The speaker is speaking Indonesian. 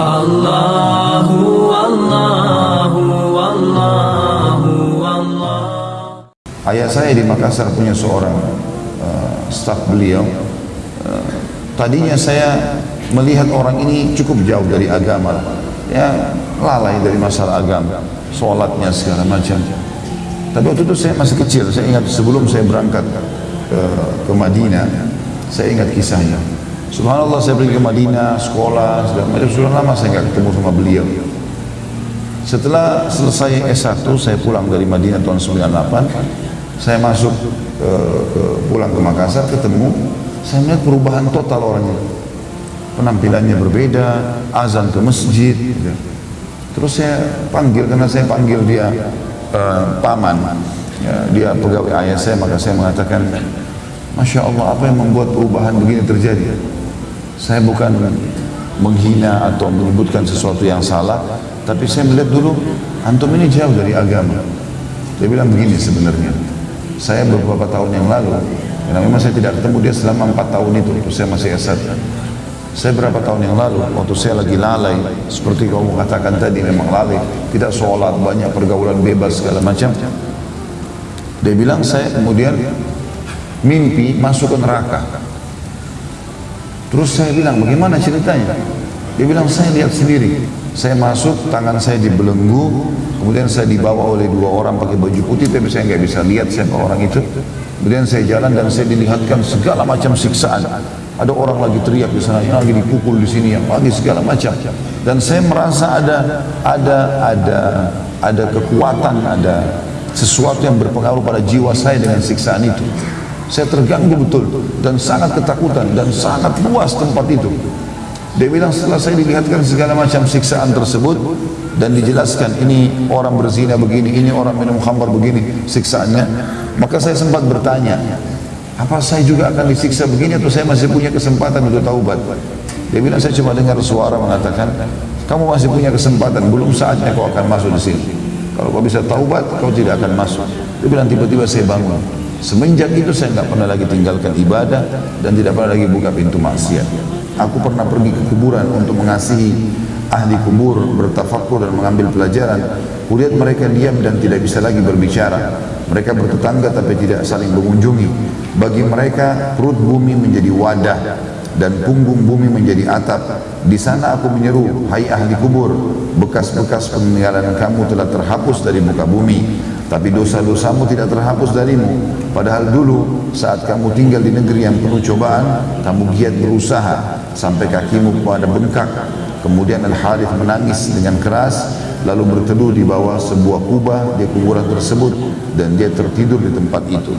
Allahu Allahu Allahu Allah Ayah saya di Makassar punya seorang uh, staf beliau. Uh, tadinya saya melihat orang ini cukup jauh dari agama, ya lalai dari masalah agama, sholatnya segala macam. Tapi waktu itu saya masih kecil, saya ingat sebelum saya berangkat uh, ke Madinah, saya ingat kisahnya. Subhanallah saya pergi ke Madinah, sekolah, segala macam. Sudah lama saya nggak ketemu sama beliau. Setelah selesai S1, saya pulang dari Madinah tahun 98, saya masuk ke, ke pulang ke Makassar ketemu saya melihat perubahan total orangnya penampilannya berbeda azan ke masjid gitu. terus saya panggil karena saya panggil dia uh, paman ya, dia pegawai ayah saya maka saya mengatakan Masya Allah apa yang membuat perubahan begini terjadi saya bukan menghina atau menyebutkan sesuatu yang salah tapi saya melihat dulu antum ini jauh dari agama. Dia bilang begini sebenarnya saya beberapa tahun yang lalu karena memang saya tidak ketemu dia selama empat tahun itu itu saya masih S1 saya berapa tahun yang lalu waktu saya lagi lalai seperti kamu katakan tadi memang lalai tidak sholat banyak pergaulan bebas segala macam. Dia bilang saya kemudian mimpi masuk ke neraka terus saya bilang bagaimana ceritanya? Dia bilang saya lihat sendiri. Saya masuk tangan saya dibelenggu kemudian saya dibawa oleh dua orang pakai baju putih tapi saya nggak bisa lihat siapa orang itu. Kemudian saya jalan dan saya dilihatkan segala macam siksaan. Ada orang lagi teriak di sana lagi dipukul di sini yang lagi segala macam. Dan saya merasa ada ada ada ada kekuatan ada sesuatu yang berpengaruh pada jiwa saya dengan siksaan itu saya terganggu betul dan sangat ketakutan dan sangat luas tempat itu dia bilang setelah saya dilihatkan segala macam siksaan tersebut dan dijelaskan ini orang berzina begini, ini orang minum khamar begini siksaannya, maka saya sempat bertanya, apa saya juga akan disiksa begini atau saya masih punya kesempatan untuk taubat? Dia bilang saya cuma dengar suara mengatakan, kamu masih punya kesempatan, belum saatnya kau akan masuk di sini. Kalau kau bisa taubat, kau tidak akan masuk. Dia bilang tiba-tiba saya bangun. Semenjak itu saya tidak pernah lagi tinggalkan ibadah dan tidak pernah lagi buka pintu maksiat. Aku pernah pergi ke kuburan untuk mengasihi ahli kubur, bertafakur dan mengambil pelajaran. Kulihat mereka diam dan tidak bisa lagi berbicara. Mereka bertetangga tapi tidak saling mengunjungi. Bagi mereka perut bumi menjadi wadah dan punggung bumi menjadi atap. Di sana aku menyeru, hai ahli kubur, bekas-bekas peninggalan kamu telah terhapus dari muka bumi tapi dosa-dosamu tidak terhapus darimu padahal dulu saat kamu tinggal di negeri yang penuh cobaan kamu giat berusaha sampai kakimu pada bengkak. Kemudian Al-Harith menangis dengan keras lalu berteduh di bawah sebuah kubah di kuburan tersebut dan dia tertidur di tempat itu